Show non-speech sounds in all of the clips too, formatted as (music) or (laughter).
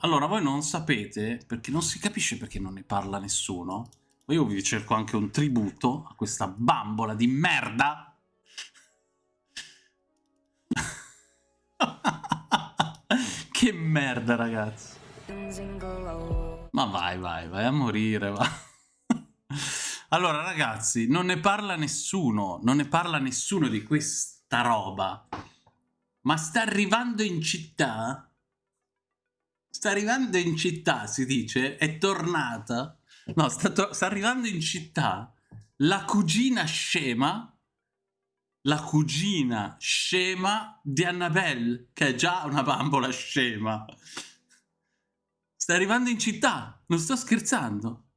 Allora, voi non sapete, perché non si capisce perché non ne parla nessuno, io vi cerco anche un tributo a questa bambola di merda. (laughs) che merda, ragazzi. Ma vai, vai, vai a morire, va. (laughs) allora, ragazzi, non ne parla nessuno, non ne parla nessuno di questa roba. Ma sta arrivando in città sta arrivando in città, si dice, è tornata. No, sta, sta arrivando in città la cugina scema la cugina scema di Annabelle, che è già una bambola scema. Sta arrivando in città, non sto scherzando.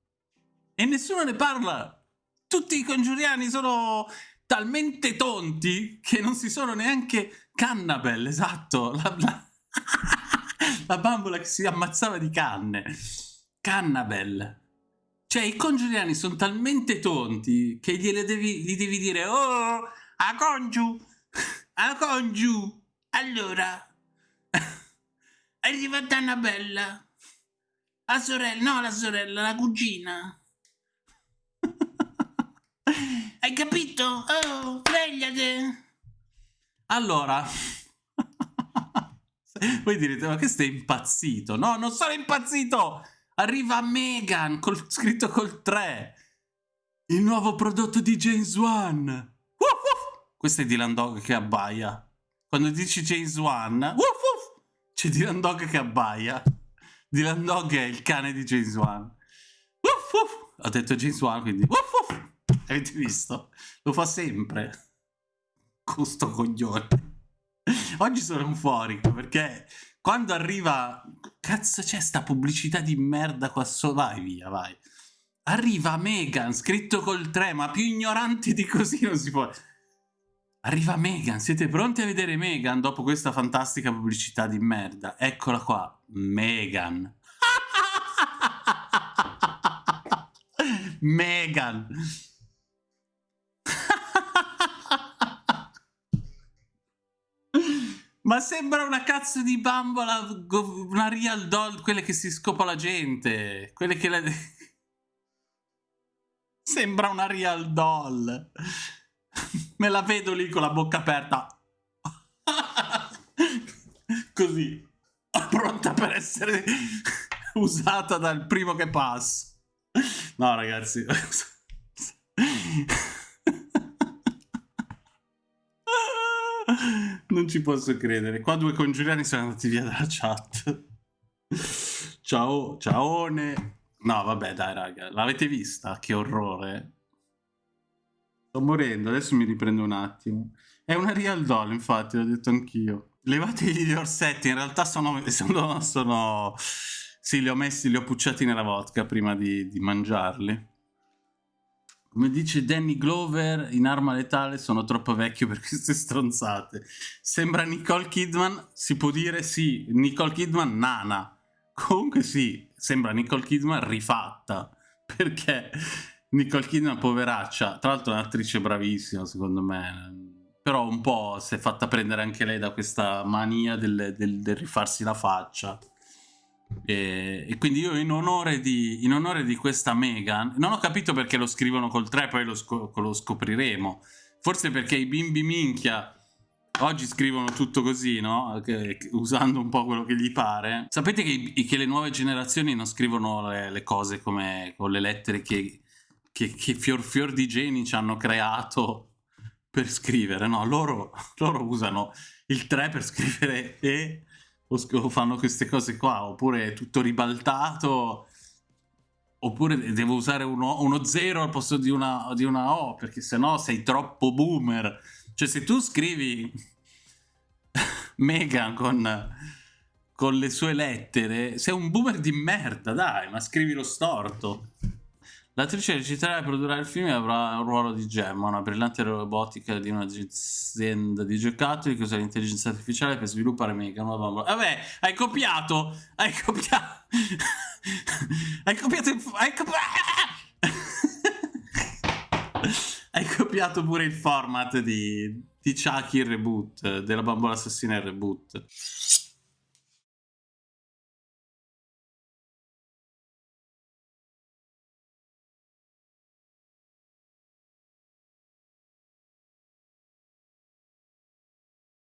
E nessuno ne parla. Tutti i congiuriani sono talmente tonti che non si sono neanche Cannabelle, esatto. La, (laughs) la la bambola che si ammazzava di canne. Cannabel. Cioè, i congiuriani sono talmente tonti che gliele devi, gli devi dire Oh, a congiu, a congiu. Allora, è arrivata Annabella. La sorella, no la sorella, la cugina. (laughs) Hai capito? Oh, svegliate. Allora, (laughs) voi direte, ma che stai impazzito? No, non sono impazzito! Arriva Megan, col, scritto col 3. Il nuovo prodotto di James Wan. Uh, uh. Questo è Dylan Dog che abbaia. Quando dici James Wan, uh, uh. c'è Dylan Dog che abbaia. Dylan Dog è il cane di James Wan. Uh, uh. Ho detto James Wan, quindi... Uh, uh. Avete visto? Lo fa sempre. Con sto coglione. (laughs) Oggi sono euforico perché quando arriva... Cazzo c'è sta pubblicità di merda qua sotto? Vai via, vai. Arriva Megan, scritto col 3, ma più ignoranti di così non si può... Arriva Megan, siete pronti a vedere Megan dopo questa fantastica pubblicità di merda? Eccola qua, Megan. (laughs) Megan. Ma sembra una cazzo di bambola, una real doll, quelle che si scopa la gente. Quelle che la... (laughs) Sembra una real doll. Me la vedo lì con la bocca aperta. (laughs) Così. Pronta per essere usata dal primo che passa. No, ragazzi. (laughs) Non ci posso credere. Qua due congiuriani sono andati via dalla chat. Ciao, ciaone. No, vabbè, dai, raga. L'avete vista? Che orrore. Sto morendo, adesso mi riprendo un attimo. È una real doll, infatti, l'ho detto anch'io. Levategli gli orsetti, in realtà sono, sono, sono... Sì, li ho messi, li ho pucciati nella vodka prima di, di mangiarli. Come dice Danny Glover, in Arma Letale sono troppo vecchio per queste stronzate. Sembra Nicole Kidman, si può dire sì, Nicole Kidman nana. Comunque sì, sembra Nicole Kidman rifatta, perché Nicole Kidman poveraccia, tra l'altro è un'attrice bravissima secondo me, però un po' si è fatta prendere anche lei da questa mania del, del, del rifarsi la faccia. E, e, quindi io in onore, di, in onore, di, questa Megan, non ho capito perché lo scrivono col 3, poi lo, sc lo scopriremo. Forse perché i bimbi minchia oggi scrivono tutto così, no? Che, usando un po' quello che gli pare. Sapete che, che le nuove generazioni non scrivono le, le, cose come con le lettere che, che, che fior fior di geni ci hanno creato per scrivere, no? Loro, loro usano il 3 per scrivere E o fanno queste cose qua, oppure è tutto ribaltato, oppure devo usare uno, uno zero al posto di una, di una O, perché sennò sei troppo boomer. Cioè se tu scrivi (laughs) Megan con, con le sue lettere, sei un boomer di merda, dai, ma scrivi lo storto. L'attrice reciterà e produrrà il film e avrà un ruolo di Gemma, una brillante robotica di un'azienda di giocattoli che usa l'intelligenza artificiale per sviluppare Mega, una bambola. Vabbè, hai copiato! Hai copiato! (laughs) hai copiato il... Hai, copi... (laughs) hai copiato pure il format di, di Chucky il reboot, della bambola assassina il reboot.